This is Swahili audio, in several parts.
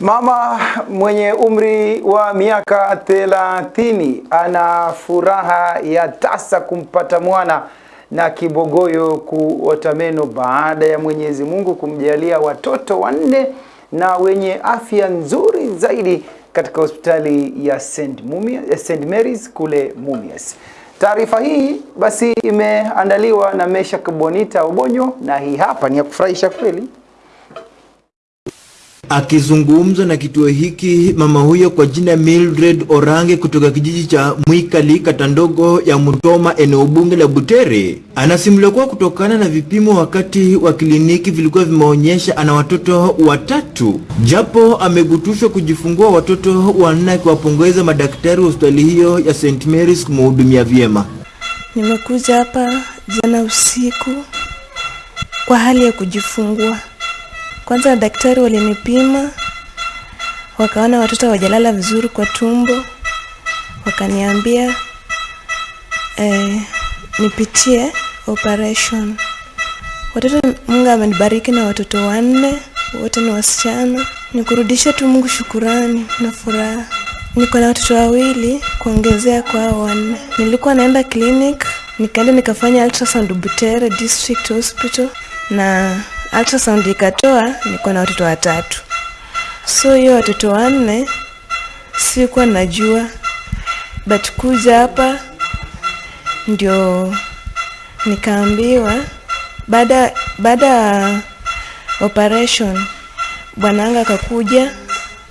Mama mwenye umri wa miaka thelathini ana furaha ya tasa kumpata mwana na kibogoyo kuota meno baada ya Mwenyezi Mungu kumjalia watoto wanne na wenye afya nzuri zaidi katika hospitali ya St. Mumia, St. Mary's kule Mumias. Taarifa hii basi imeandaliwa na Mesha Bonita Obonyo na hii hapa ni ya kufurahisha kweli. Akizungumza na kituo hiki, mama huyo kwa jina Mildred Orange kutoka kijiji cha Mwikali, kata ndogo ya Mutoma, eneo bunge la Butere, anasimulia kuwa kutokana na vipimo wakati wa kliniki vilikuwa vimeonyesha ana watoto watatu, japo amegutushwa kujifungua watoto wanne, akiwapongeza madaktari wa hospitali hiyo ya St. Mary's kumhudumia vyema. Nimekuja hapa jana usiku kwa hali ya kujifungua. Kwanza daktari walinipima, wakaona watoto hawajalala vizuri kwa tumbo, wakaniambia eh, nipitie operation. Watoto Mungu amenibariki na watoto wanne, wote ni wasichana. Nikurudishe tu Mungu shukurani na furaha. Niko na watoto wawili kuongezea kwa hao wanne. Nilikuwa naenda clinic, nikaenda nikafanya ultrasound Butere District Hospital na ultrasound ikatoa niko na watoto watatu. So hiyo watoto wanne sikuwa najua, but kuja hapa ndio nikaambiwa baada baada ya operation bwananga akakuja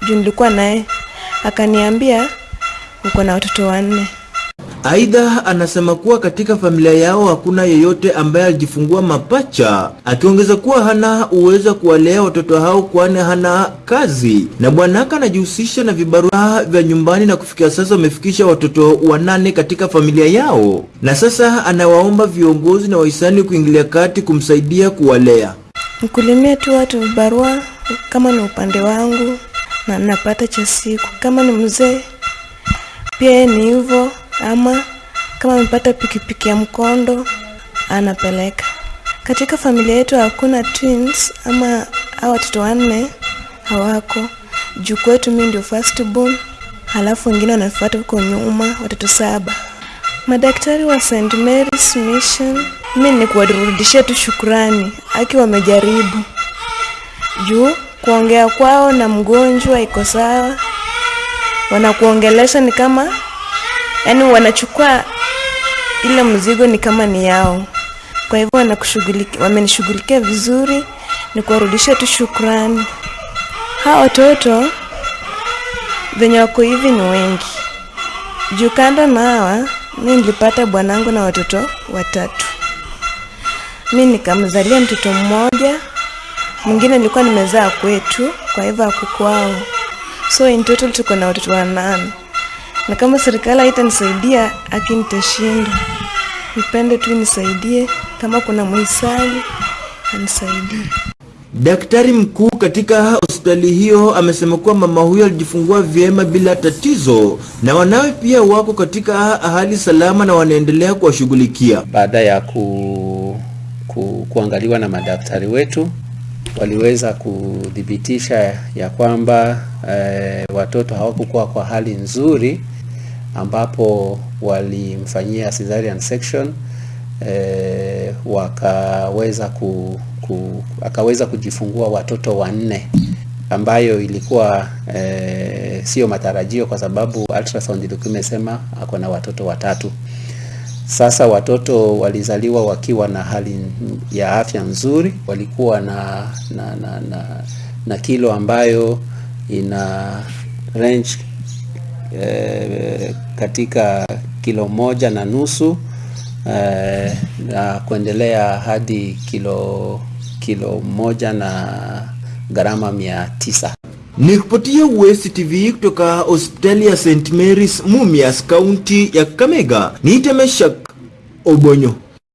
juu nilikuwa naye akaniambia uko na watoto wanne. Aidha, anasema kuwa katika familia yao hakuna yeyote ambaye alijifungua mapacha, akiongeza kuwa hana uwezo wa kuwalea watoto hao kwani hana kazi, na bwanaka anajihusisha na vibarua vya nyumbani, na kufikia sasa wamefikisha watoto wanane katika familia yao, na sasa anawaomba viongozi na wahisani kuingilia kati kumsaidia kuwalea. Nikulimia tu watu vibarua kama ni upande wangu na napata cha siku, kama ni mzee pia ni hivyo ama kama amepata pikipiki ya mkondo anapeleka. Katika familia yetu hakuna twins ama hao watoto wanne hawako. Juu kwetu mimi ndio first born, halafu wengine wanafuata huko nyuma, watoto saba. Madaktari wa St. Mary's Mission, mimi ni kuwarudishia tu shukrani, aki wamejaribu. Juu kuongea kwao na mgonjwa iko sawa, wanakuongelesha ni kama yani wanachukua ile mzigo ni kama ni yao. Kwa hivyo wanakushughulikia, wamenishughulikia vizuri, ni kuwarudisha tu shukrani. Hawa watoto venye wako hivi ni wengi juu. Kando na hawa, mi nilipata bwanangu na watoto watatu. Mi nikamzalia mtoto mmoja, mwingine nilikuwa nimezaa kwetu, kwa hivyo akukwao So in total tuko na watoto wanane na kama serikali haitanisaidia aki nitashinda. Nipende tu nisaidie, kama kuna mhisani anisaidie. Daktari mkuu katika hospitali hiyo amesema kuwa mama huyo alijifungua vyema bila tatizo na wanawe pia wako katika hali salama na wanaendelea kuwashughulikia. Baada ya ku, ku, kuangaliwa na madaktari wetu waliweza kudhibitisha ya kwamba eh, watoto hawakukuwa kwa hali nzuri, ambapo walimfanyia cesarean section eh, wakaweza ku, ku, akaweza kujifungua watoto wanne ambayo ilikuwa eh, sio matarajio kwa sababu ultrasound ilikuwa imesema ako na watoto watatu. Sasa watoto walizaliwa wakiwa na hali ya afya nzuri, walikuwa na na, na, na, na kilo ambayo ina range eh, katika kilo moja na nusu e, na kuendelea hadi kilo kilo moja na gharama mia tisa. Nikupatia West TV kutoka hospitali ya St. Mary's Mumias, kaunti ya Kakamega, niite Meshak Obonyo.